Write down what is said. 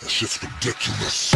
That shit's ridiculous.